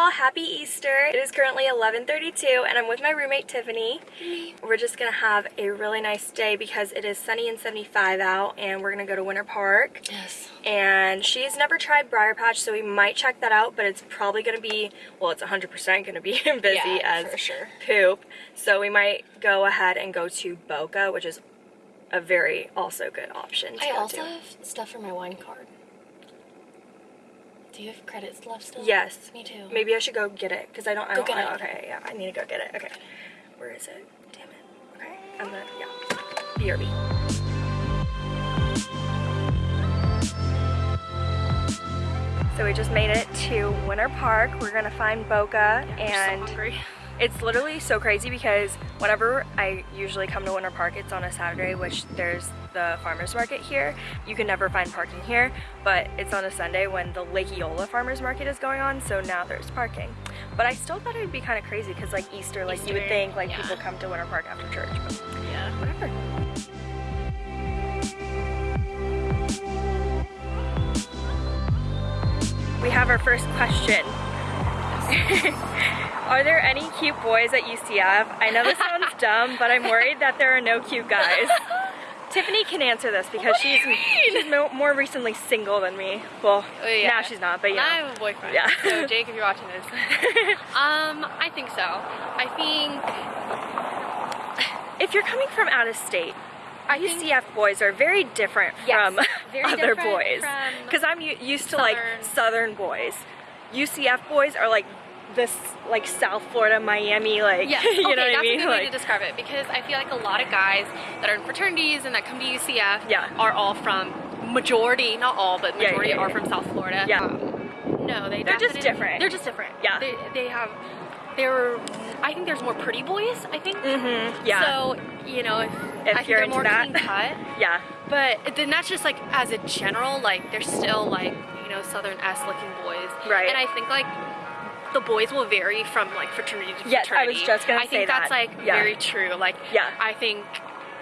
y'all, happy Easter. It is currently 11.32 and I'm with my roommate Tiffany. Mm-hmm. We're just gonna have a really nice day because it is sunny and 75 out and we're gonna go to Winter Park. Yes. And she's never tried Briar Patch so we might check that out but it's probably gonna be, well it's 100% gonna be busy Yeah, as sure. poop. So we might go ahead and go to Boca which is a very also good option I also to. have stuff for my wine card. Do you have credits left still? Yes. Me too. Maybe I should go get it because I don't. I Go don't. get I- it. Okay, yeah, I need to go get it. Okay, where is it? Damn it. Okay, I'm gonna yeah. BRB. So we just made it to Winter Park. We're gonna find Boca and it's literally so crazy because whenever I usually come to Winter Park, it's on a Saturday, which there's the farmer's market here. You can never find parking here, but it's on a Sunday when the Lake Eola farmer's market is going on, so now there's parking. But I still thought it would be kind of crazy because like Easter, like you would think like yeah. people come to Winter Park after church, but Yeah. whatever. We have our first question. Are there any cute boys at UCF? I know this sounds dumb, but I'm worried that there are no cute guys. Tiffany can answer this because What she's she's more recently single than me. Well, Oh, yeah. now she's not, but yeah. I have a boyfriend. Yeah. So Jake, if you're watching this, um, I think so. I think If you're coming from out of state, I UCF boys are very different Yes, from very other different boys. Because I'm used to like southern- southern boys. UCF boys are like this like South Florida, Miami, like yes. you okay, know what that's I mean? a good way to describe it because I feel like a lot of guys that are in fraternities and that come to UCF Yeah. are all from majority, not all, but Yeah, yeah, majority yeah, are from South Florida. Yeah. Um, no, they They're just different. They're just different. Yeah. They, they have. They're. I think there's more pretty boys. I think. mm-hmm, yeah, So you know, if, If I you're they're into more that. clean cut. yeah, But then that's just like as a general, like they're still like, you know, southern S looking boys. Right. And I think like the boys will vary from like fraternity to Yes, I fraternity. was just gonna I say think that's like Yeah. very true. Like Yeah. I think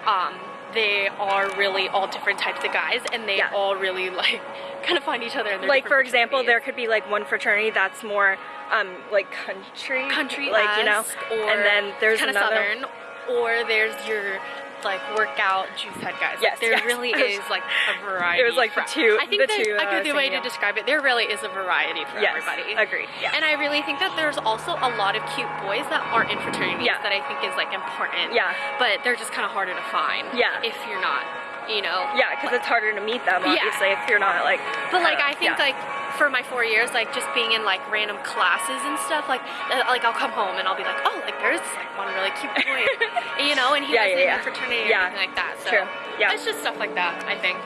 um they are really all different types of guys and they Yeah. all really like kind of find each other in their like for example, there could be like one fraternity that's more um like country, country like you know, or and then there's kind of another. southern or there's your like workout juice head guys. Yes, Like, there yes. really is like a variety. It was like the for- two- I think the two I a was way to describe it. There really is a variety for Yes, everybody. agreed. Yeah. And I really think that there's also a lot of cute boys that aren't in fraternities Yeah. that I think is like important. Yeah. But they're just kind of harder to find. Yeah. If you're not, you know. yeah, because it's harder to meet them Yeah. obviously if you're not like. But like uh, I think yeah. like for my four years, like just being in like random classes and stuff, like uh, like I'll come home and I'll be like, oh, like there's this like one really cute boy, you know, and he Yeah, was yeah, in yeah. a fraternity Yeah. or anything like that. So True. Yeah. it's just stuff like that. I think.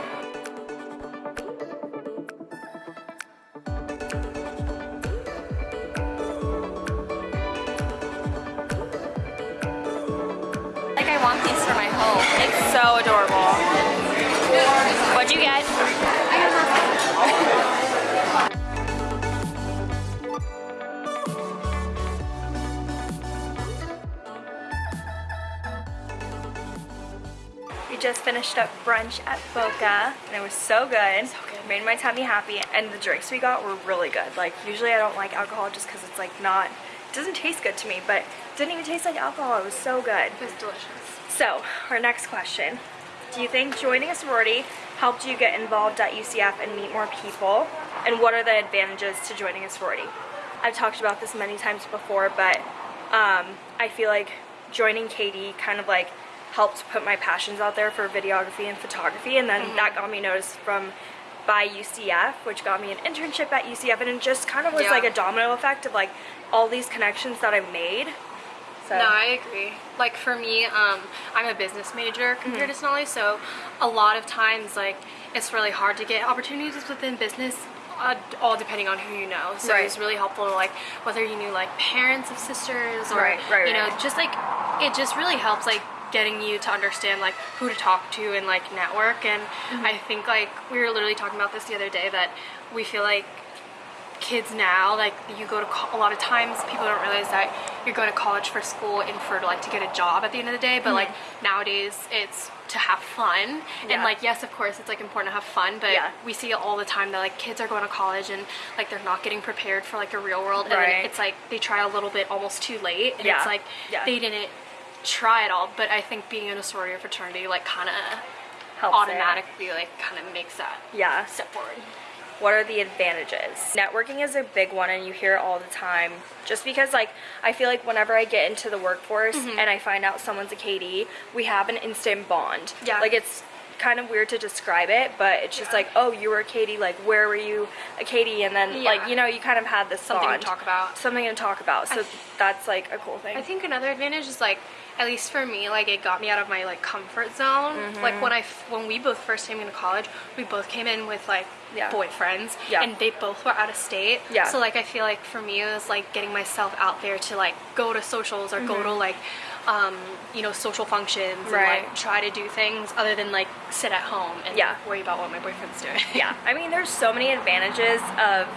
Like I want these for my home. It's so adorable. What'd you get? Just finished up brunch at Boca and it was so good. So good. Made my tummy happy and the drinks we got were really good. Like usually I don't like alcohol just because it's like not, it doesn't taste good to me, but it didn't even taste like alcohol. It was so good. It was delicious. So, our next question. Do you think joining a sorority helped you get involved at UCF and meet more people? And what are the advantages to joining a sorority? I've talked about this many times before, but um, I feel like joining KD kind of like helped put my passions out there for videography and photography, and then that got me noticed from by UCF, which got me an internship at UCF, and it just kind of was Yeah. like a domino effect of like all these connections that I've made. So, No, I agree. Like for me, um, I'm a business major compared Mm-hmm. to Sonali, so a lot of times, like, it's really hard to get opportunities within business. Uh, all depending on who you know, so Right. it's really helpful to like whether you knew like parents of sisters or Right, right, you know just like it just really helps like getting you to understand like who to talk to and like network and Mm-hmm. I think like we were literally talking about this the other day that we feel like kids now like you go to a lot of times people don't realize that you're going to college for school and for like to get a job at the end of the day but like nowadays it's to have fun and Mm-hmm. Like yes of course it's like important to have fun but Yeah. we see it all the time that like kids are going to college and like they're not getting prepared for like a real world and Right. it's like they try a little bit almost too late and Yeah. it's like Yeah. they didn't try it all but i think being in a sorority or fraternity like kind of Helps it. automatically like kind of makes that Yeah. step forward What are the advantages? Networking is a big one and you hear it all the time. Just because like I feel like whenever I get into the workforce Mm-hmm. and I find out someone's a KD, we have an instant bond. Yeah. Like it's kind of weird to describe it, but it's just like, oh, you were KD, like where were you a KD? And then like, you know, you kind of had this something bond. to talk about Something to talk about. So I- that's like a cool thing. I think another advantage is like, at least for me, like it got me out of my like comfort zone. Mm-hmm. Like when I f- when we both first came into college, we both came in with like Yeah. boyfriends, Yeah. and they both were out of state. Yeah. So like I feel like for me it was like getting myself out there to like go to socials or go to like. Um, you know, social functions Mm-hmm. Right. and like try to do things other than like sit at home and Yeah. worry about what my boyfriend's doing. yeah i mean there's so many advantages of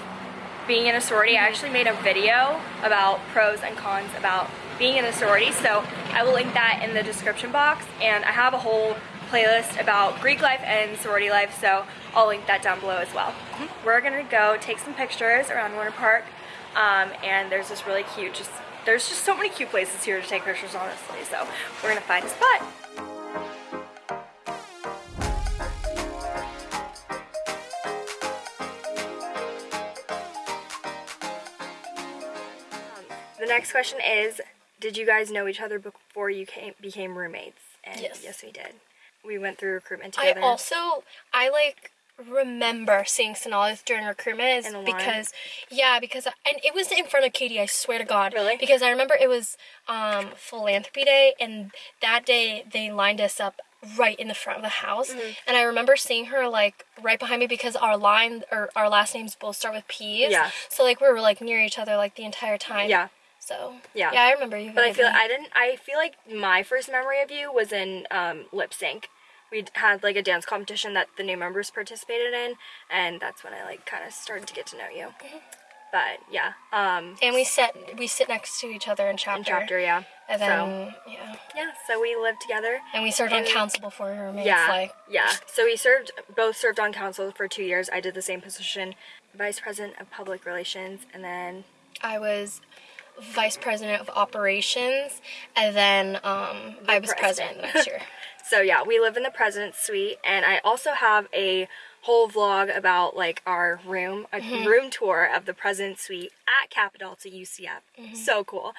being in a sorority i actually made a video about pros and cons about being in a sorority so i will link that in the description box and i have a whole playlist about greek life and sorority life so i'll link that down below as well we're gonna go take some pictures around Winter Park um, and there's this really cute just there's just so many cute places here to take pictures honestly so we're gonna find a spot The next question is, did you guys know each other before you came became roommates? And Yes. yes, we did. We went through recruitment together. I also I like remember seeing Sonalis during recruitment is In line? because yeah because and it was in front of KD I swear to God Really? because I remember it was um philanthropy day and that day they lined us up right in the front of the house Mm-hmm. and I remember seeing her like right behind me because our line or our last names both start with P's Yeah. so like we were like near each other like the entire time Yeah. so Yeah. yeah I remember you But I feel vividly. I didn't. I feel like my first memory of you was in um, lip sync. We had like a dance competition that the new members participated in, and that's when I like kind of started to get to know you. But yeah, um, and we sit we sit next to each other in chapter, in chapter, yeah. and so then yeah yeah, so we lived together. And we served And- on council before we were. Yeah, Like, yeah. So we served both served on council for two years. I did the same position, vice president of public relations, and then I was vice president of operations, and then um, I was president. president next year. So yeah, we live in the president's suite, and I also have a whole vlog about like our room, a Mm-hmm. room tour of the president's suite at Capitol Capitalta UCF. Mm-hmm. So cool.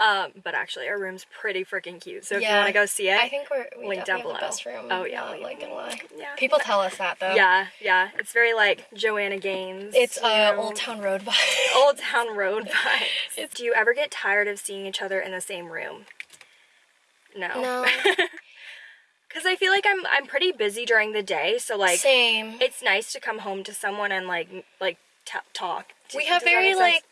Um, but actually, our room's pretty freaking cute. So if you want to go see it, I think we're we Link down below. the best room. Oh, yeah, not, like lie. yeah. People tell us that though. yeah, yeah, it's very like Joanna Gaines. It's uh, know, Old Town Road vibe. Old Town Road vibes. Do you ever get tired of seeing each other in the same room? No. no, Because I feel like I'm I'm pretty busy during the day, so like same. it's nice to come home to someone and like like t- talk. we have very like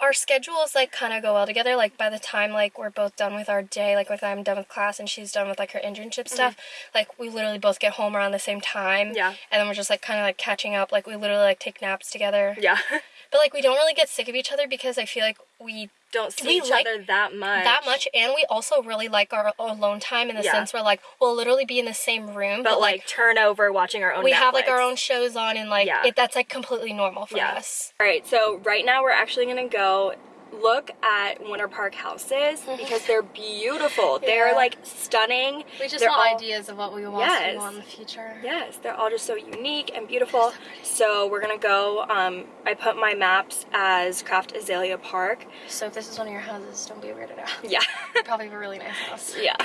our schedules like kind of go well together like by the time like we're both done with our day like if i'm done with class and she's done with like her internship stuff like we literally both get home around the same time Mm-hmm. Yeah. and then we're just like kind of like catching up like we literally like take naps together yeah. but like we don't really get sick of each other because i feel like we Don't see We each like other that much. that much and we also really like our alone time in the Yeah. sense where like we'll literally be in the same room But like turn over watching our own. we have like our own shows on and like Yeah. it, that's like completely normal for Yeah. us All right, so right now we're actually gonna go look at Winter Park houses because they're beautiful. They're like stunning. We just They're want all- ideas of what we want Yes. to do in the future. Yes, they're all just so unique and beautiful. So we're gonna go. Um, I put my maps as Craft Azalea Park. So if this is one of your houses, don't be weirded out. Yeah, probably have a really nice house. yeah.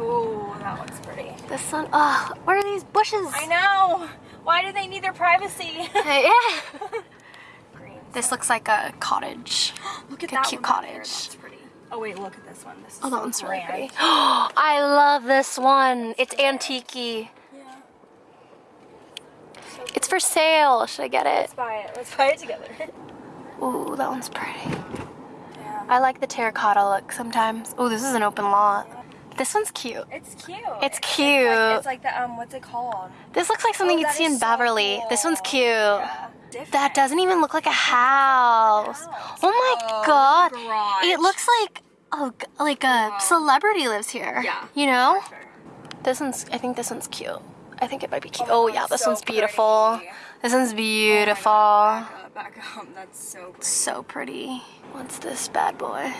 Ooh, that looks pretty. The sun. oh, where are these bushes? I know. Why do they need their privacy? yeah. This looks like a cottage. Look at a that cute one back there. cottage. Oh wait, look at this one. This is Oh, that so one's really pretty. I love this one. It's antique Yeah. It's for sale. Should I get it? Let's buy it. Let's buy it together. Ooh, that one's pretty. Yeah. I like the terracotta look sometimes. Ooh, this is an open lot. This one's cute. It's cute. It's It's cute. like, it's like the um, what's it called? This looks like something Oh, you'd see in so Beverly. This one's cute. Yeah. Different. That doesn't even look like a house. Oh my oh, god. garage. It looks like oh like a celebrity lives here. Yeah, You know? This one's I think this one's cute. I think it might be cute. Oh, oh yeah, this so one's beautiful. pretty. This one's oh beautiful. Back up, back up. That's so pretty. So pretty. What's this bad boy?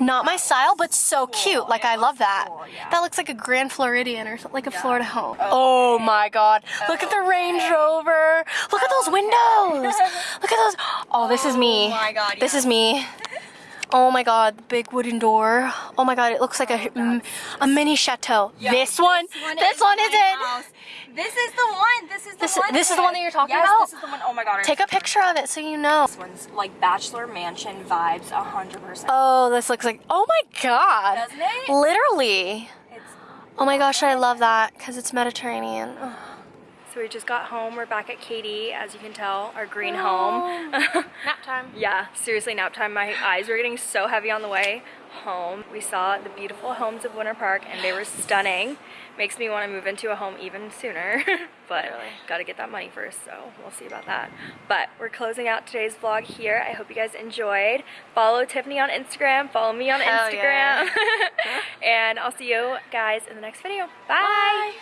Not my style, but so cute. Like I love that. That looks like a Grand Floridian or like a Florida home. Oh my God! Look at the Range Rover. Look at those windows. Look at those. Oh, this is me. Oh my God, This is me. Oh my God! The big wooden door. Oh my God! It looks like a mm, a mini chateau. this one. This one is my it. house. This is the one. This is the This- one. this is the one that you're talking yes, about? this is the one. Oh my god. Take a picture of it so you know. This one's like bachelor mansion vibes, a hundred percent. Oh, this looks like. Oh my God! Doesn't it? Literally. It's Oh my gosh, I love that because it's Mediterranean. So we just got home. We're back at KD, as you can tell, our green home. Oh. Nap time. yeah, seriously, nap time. My eyes were getting so heavy on the way home. We saw the beautiful homes of Winter Park and they were stunning. Makes me want to move into a home even sooner, but gotta get that money first, so we'll see about that. But we're closing out today's vlog here. I hope you guys enjoyed. Follow Tiffany on Instagram, follow me on Hell Instagram, yeah. and I'll see you guys in the next video. Bye.